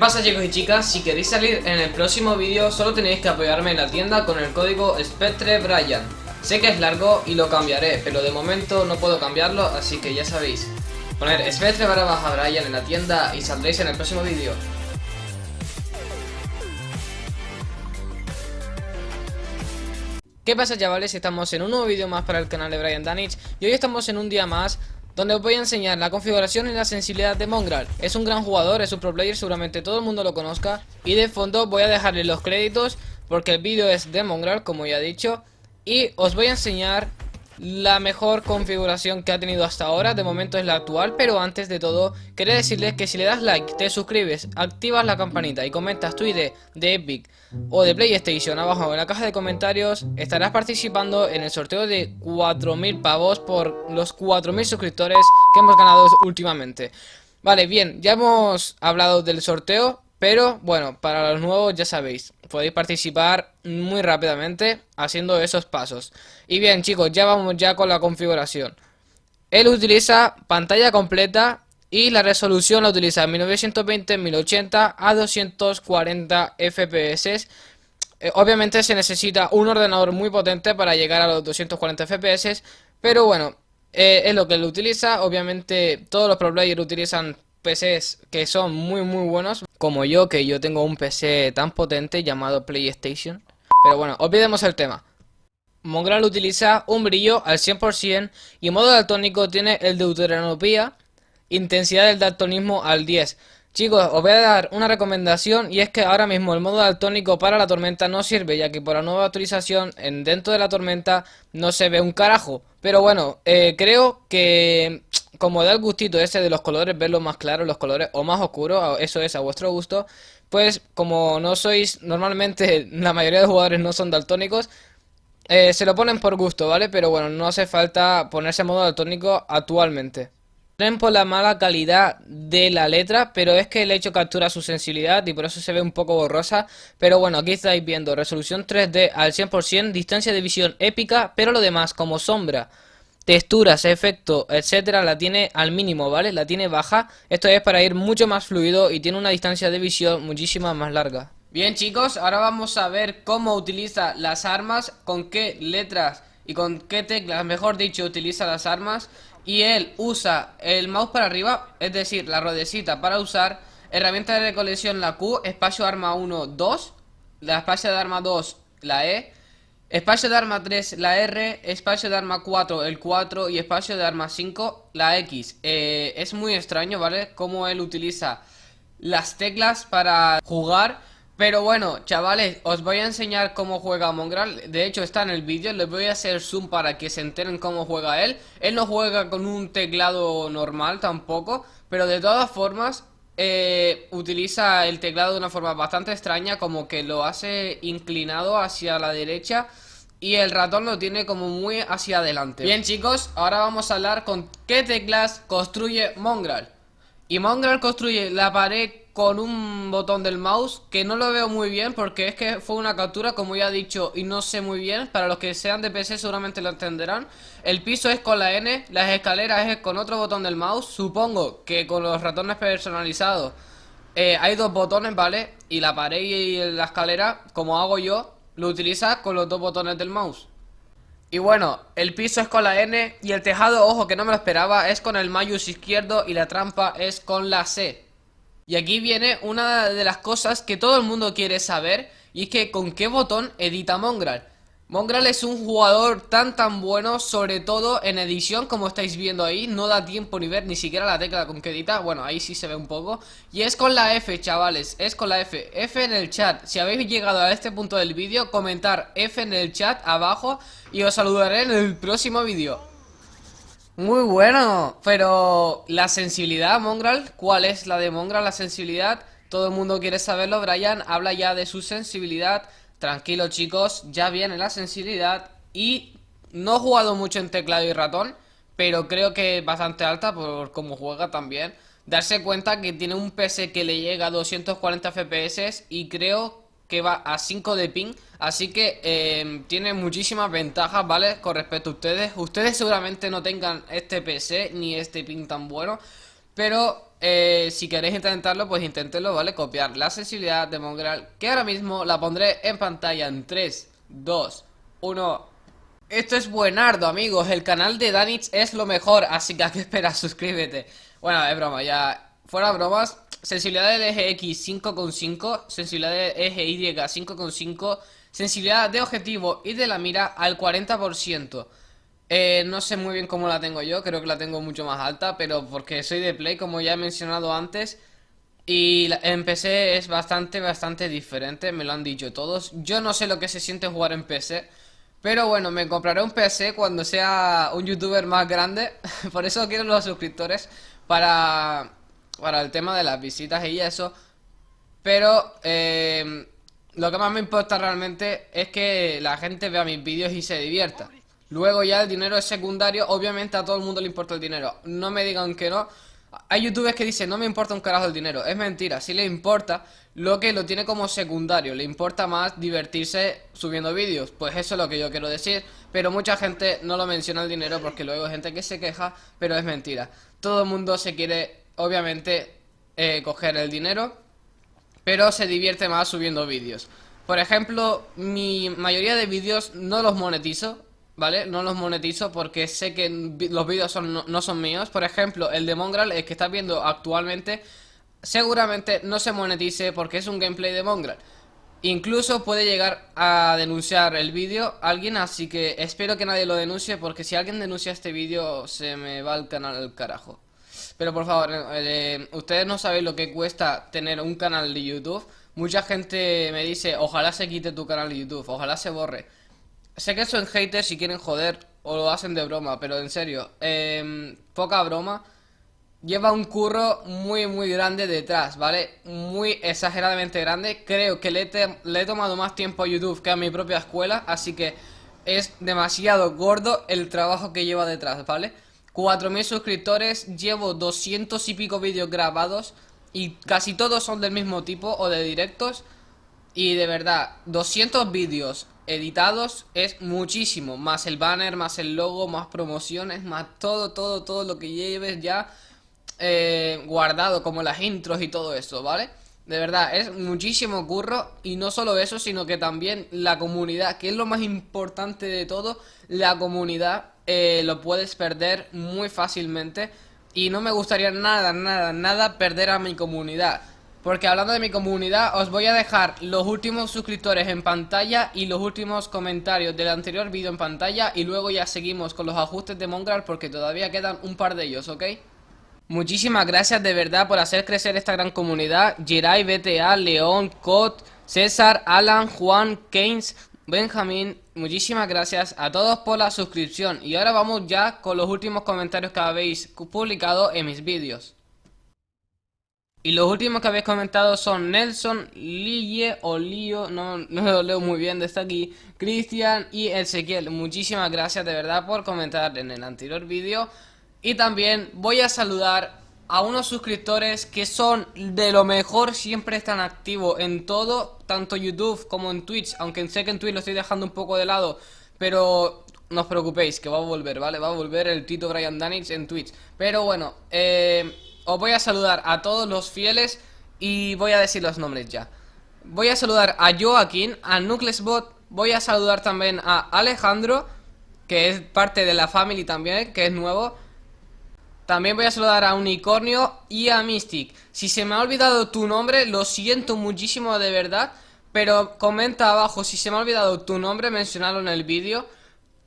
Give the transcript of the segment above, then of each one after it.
pasa chicos y chicas? Si queréis salir en el próximo vídeo solo tenéis que apoyarme en la tienda con el código SpectreBrian Sé que es largo y lo cambiaré, pero de momento no puedo cambiarlo, así que ya sabéis Poner Spectre barra baja Brian en la tienda y saldréis en el próximo vídeo ¿Qué pasa chavales? Estamos en un nuevo vídeo más para el canal de Brian Danich Y hoy estamos en un día más donde os voy a enseñar la configuración y la sensibilidad de Mongrel. Es un gran jugador, es un pro player, seguramente todo el mundo lo conozca. Y de fondo voy a dejarle los créditos porque el vídeo es de Mongrel, como ya he dicho. Y os voy a enseñar la mejor configuración que ha tenido hasta ahora, de momento es la actual, pero antes de todo, quería decirles que si le das like, te suscribes, activas la campanita y comentas tu ID de Epic o de PlayStation abajo en la caja de comentarios, estarás participando en el sorteo de 4.000 pavos por los 4.000 suscriptores que hemos ganado últimamente. Vale, bien, ya hemos hablado del sorteo, pero bueno, para los nuevos ya sabéis, podéis participar muy rápidamente haciendo esos pasos. Y bien chicos, ya vamos ya con la configuración. Él utiliza pantalla completa y la resolución la utiliza 1920, 1080 a 240 FPS. Eh, obviamente se necesita un ordenador muy potente para llegar a los 240 FPS, pero bueno, eh, es lo que él utiliza. Obviamente todos los pro players utilizan PCs que son muy muy buenos Como yo, que yo tengo un PC tan potente llamado PlayStation. Pero bueno, olvidemos el tema. Mongrel utiliza un brillo al 100% y modo daltónico tiene el deuteranopía Intensidad del daltonismo al 10 Chicos, os voy a dar una recomendación y es que ahora mismo el modo daltónico para la tormenta no sirve ya que por la nueva actualización en dentro de la tormenta no se ve un carajo. Pero bueno, eh, creo que como da el gustito ese de los colores, verlos más claros, los colores o más oscuros, eso es a vuestro gusto, pues como no sois, normalmente la mayoría de jugadores no son daltónicos, eh, se lo ponen por gusto, ¿vale? Pero bueno, no hace falta ponerse en modo daltónico actualmente por la mala calidad de la letra, pero es que el hecho captura su sensibilidad y por eso se ve un poco borrosa. Pero bueno, aquí estáis viendo resolución 3D al 100%, distancia de visión épica, pero lo demás como sombra, texturas, efecto, etcétera, la tiene al mínimo, ¿vale? La tiene baja. Esto es para ir mucho más fluido y tiene una distancia de visión muchísima más larga. Bien chicos, ahora vamos a ver cómo utiliza las armas, con qué letras y con qué teclas, mejor dicho, utiliza las armas y él usa el mouse para arriba, es decir, la rodecita para usar, herramienta de recolección la Q, espacio arma 1, 2, la espacio de arma 2, la E, espacio de arma 3, la R, espacio de arma 4, el 4 y espacio de arma 5, la X. Eh, es muy extraño, ¿vale? Cómo él utiliza las teclas para jugar. Pero bueno, chavales, os voy a enseñar cómo juega Mongrel. De hecho está en el vídeo, les voy a hacer zoom para que se enteren cómo juega él. Él no juega con un teclado normal tampoco. Pero de todas formas, eh, utiliza el teclado de una forma bastante extraña Como que lo hace inclinado hacia la derecha y el ratón lo tiene como muy hacia adelante. Bien chicos, ahora vamos a hablar con qué teclas construye Mongrel. Y Mongrel construye la pared con un botón del mouse que no lo veo muy bien porque es que fue una captura como ya he dicho y no sé muy bien. Para los que sean de PC seguramente lo entenderán. El piso es con la N, las escaleras es con otro botón del mouse. Supongo que con los ratones personalizados eh, hay dos botones, ¿vale? Y la pared y la escalera, como hago yo, lo utiliza con los dos botones del mouse. Y bueno, el piso es con la N y el tejado, ojo que no me lo esperaba, es con el mayus izquierdo y la trampa es con la C y aquí viene una de las cosas que todo el mundo quiere saber y es que con qué botón edita Mongrel. Mongrel es un jugador tan tan bueno, sobre todo en edición como estáis viendo ahí, no da tiempo ni ver ni siquiera la tecla con que edita, bueno ahí sí se ve un poco, y es con la F chavales, es con la F, F en el chat, si habéis llegado a este punto del vídeo, comentar F en el chat abajo y os saludaré en el próximo vídeo. Muy bueno, pero la sensibilidad, Mongrel, ¿cuál es la de Mongrel, la sensibilidad? Todo el mundo quiere saberlo, Brian habla ya de su sensibilidad. Tranquilo chicos, ya viene la sensibilidad y no he jugado mucho en teclado y ratón, pero creo que es bastante alta por cómo juega también. Darse cuenta que tiene un PC que le llega a 240 FPS y creo que va a 5 de ping Así que eh, tiene muchísimas ventajas, ¿vale? Con respecto a ustedes Ustedes seguramente no tengan este PC ni este ping tan bueno Pero eh, si queréis intentarlo, pues inténtelo, ¿vale? Copiar la sensibilidad de Mongrel, que ahora mismo la pondré en pantalla en 3, 2, 1... Esto es buenardo, amigos, el canal de Danich es lo mejor, así que a qué esperas, suscríbete. Bueno, es broma, ya... Fuera bromas, sensibilidad del eje X 5,5, sensibilidad del eje Y 5,5, sensibilidad de objetivo y de la mira al 40%. Eh, no sé muy bien cómo la tengo yo, creo que la tengo mucho más alta, pero porque soy de Play, como ya he mencionado antes. Y en PC es bastante, bastante diferente, me lo han dicho todos. Yo no sé lo que se siente jugar en PC, pero bueno, me compraré un PC cuando sea un youtuber más grande. Por eso quiero los suscriptores, para, para el tema de las visitas y eso. Pero eh, lo que más me importa realmente es que la gente vea mis vídeos y se divierta. Luego ya el dinero es secundario, obviamente a todo el mundo le importa el dinero. No me digan que no. Hay youtubers que dicen, no me importa un carajo el dinero. Es mentira, sí le importa, lo que lo tiene como secundario. Le importa más divertirse subiendo vídeos. Pues eso es lo que yo quiero decir. Pero mucha gente no lo menciona el dinero porque luego hay gente que se queja, pero es mentira. Todo el mundo se quiere, obviamente, eh, coger el dinero, pero se divierte más subiendo vídeos. Por ejemplo, mi mayoría de vídeos no los monetizo ¿vale? No los monetizo porque sé que los vídeos no, son míos. Por ejemplo, el de Mongrel, el que estás viendo actualmente, seguramente no se monetice porque es un gameplay de Mongrel. Incluso puede llegar a denunciar el vídeo alguien, así que espero que nadie lo denuncie porque si alguien denuncia este vídeo se me va el canal al carajo. Pero por favor, eh, eh, ustedes no saben lo que cuesta tener un canal de YouTube. Mucha gente me dice, ojalá se quite tu canal de YouTube, ojalá se borre. Sé que son haters si quieren joder o lo hacen de broma, pero en serio, eh, poca broma. Lleva un curro muy muy grande detrás, ¿vale? Muy exageradamente grande. Creo que le, le he tomado más tiempo a YouTube que a mi propia escuela, así que es demasiado gordo el trabajo que lleva detrás, ¿vale? 4.000 suscriptores, llevo 200 y pico vídeos grabados y casi todos son del mismo tipo o de directos. Y de verdad, 200 vídeos editados es muchísimo, más el banner, más el logo, más promociones, más todo, todo, todo lo que lleves ya eh, guardado, como las intros y todo eso, ¿vale? De verdad, es muchísimo curro y no solo eso, sino que también la comunidad, que es lo más importante de todo, la comunidad eh, lo puedes perder muy fácilmente y no me gustaría nada, nada, nada perder a mi comunidad. Porque hablando de mi comunidad, os voy a dejar los últimos suscriptores en pantalla y los últimos comentarios del anterior vídeo en pantalla y luego ya seguimos con los ajustes de Mongrel porque todavía quedan un par de ellos, ¿ok? Muchísimas gracias de verdad por hacer crecer esta gran comunidad. Jirai, BTA, León, Cot, César, Alan, Juan, Keynes, Benjamín, muchísimas gracias a todos por la suscripción. Y ahora vamos ya con los últimos comentarios que habéis publicado en mis vídeos. Y los últimos que habéis comentado son Nelson, Lille o Lío, no, no lo leo muy bien desde aquí, Cristian y Ezequiel. Muchísimas gracias de verdad por comentar en el anterior vídeo. Y también voy a saludar a unos suscriptores que son de lo mejor, siempre están activos en todo, tanto YouTube como en Twitch, aunque sé que en Twitch lo estoy dejando un poco de lado, pero no os preocupéis, que va a volver, ¿vale? Va a volver el Tito Brian Danich en Twitch. Pero bueno, eh os voy a saludar a todos los fieles y voy a decir los nombres ya. Voy a saludar a Joaquín, a Nucleusbot, voy a saludar también a Alejandro, que es parte de la family también, que es nuevo. También voy a saludar a Unicornio y a Mystic. Si se me ha olvidado tu nombre, lo siento muchísimo de verdad, pero comenta abajo si se me ha olvidado tu nombre, mencionarlo en el vídeo.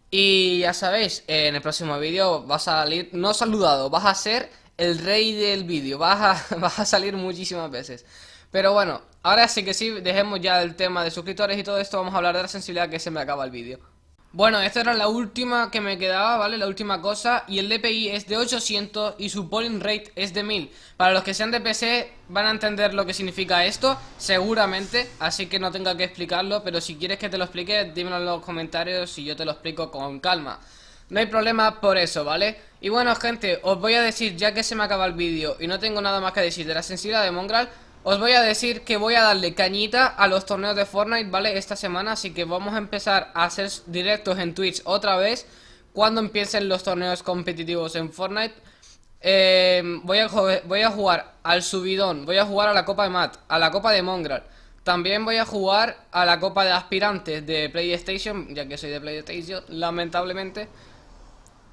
Y ya sabéis, en el próximo vídeo vas a salir, no saludado, vas a ser el rey del vídeo. Vas a, vas a salir muchísimas veces. Pero bueno, ahora sí que sí, dejemos ya el tema de suscriptores y todo esto. Vamos a hablar de la sensibilidad que se me acaba el vídeo. Bueno, esta era la última que me quedaba, ¿vale? La última cosa Y el DPI es de 800 y su polling rate es de 1000 Para los que sean de PC van a entender lo que significa esto Seguramente, así que no tenga que explicarlo Pero si quieres que te lo explique, dímelo en los comentarios y yo te lo explico con calma no hay problema por eso, ¿vale? Y bueno, gente, os voy a decir, ya que se me acaba el vídeo y no tengo nada más que decir de la sensibilidad de Mongrel Os voy a decir que voy a darle cañita a los torneos de Fortnite, ¿vale? Esta semana, así que vamos a empezar a hacer directos en Twitch otra vez Cuando empiecen los torneos competitivos en Fortnite voy, a, voy a jugar al subidón, voy a jugar a la Copa de Mat, a la Copa de Mongrel. También voy a jugar a la Copa de Aspirantes de PlayStation, ya que soy de PlayStation, lamentablemente.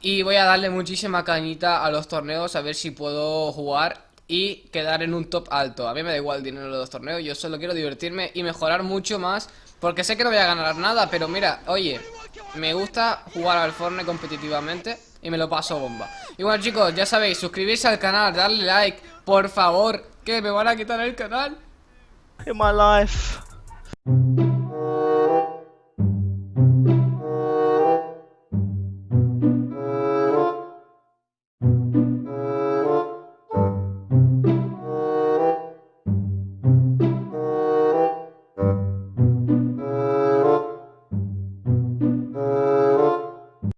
Y voy a darle muchísima cañita a los torneos, a ver si puedo jugar y quedar en un top alto. A mí me da igual el dinero de los torneos, yo solo quiero divertirme y mejorar mucho más. Porque sé que no voy a ganar nada, pero mira, oye, me gusta jugar al Fortnite competitivamente y me lo paso bomba. Y bueno chicos, ya sabéis, suscribirse al canal, darle like, por favor, que me van a quitar el canal. In my life.